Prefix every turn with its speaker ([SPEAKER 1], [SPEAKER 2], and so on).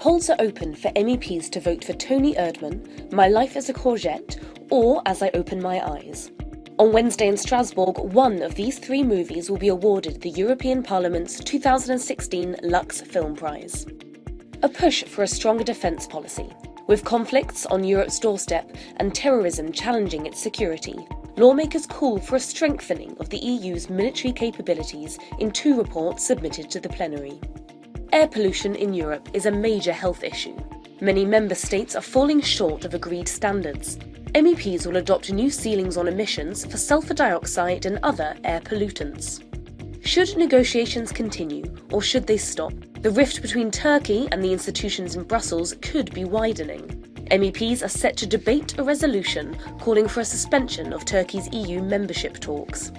[SPEAKER 1] Polls are open for MEPs to vote for Toni Erdmann, My Life as a Courgette, or As I Open My Eyes. On Wednesday in Strasbourg, one of these three movies will be awarded the European Parliament's 2016 Lux Film Prize. A push for a stronger defence policy. With conflicts on Europe's doorstep and terrorism challenging its security, lawmakers call for a strengthening of the EU's military capabilities in two reports submitted to the plenary. Air pollution in Europe is a major health issue. Many member states are falling short of agreed standards. MEPs will adopt new ceilings on emissions for sulfur dioxide and other air pollutants. Should negotiations continue, or should they stop? The rift between Turkey and the institutions in Brussels could be widening. MEPs are set to debate a resolution calling for a suspension of Turkey's EU membership talks.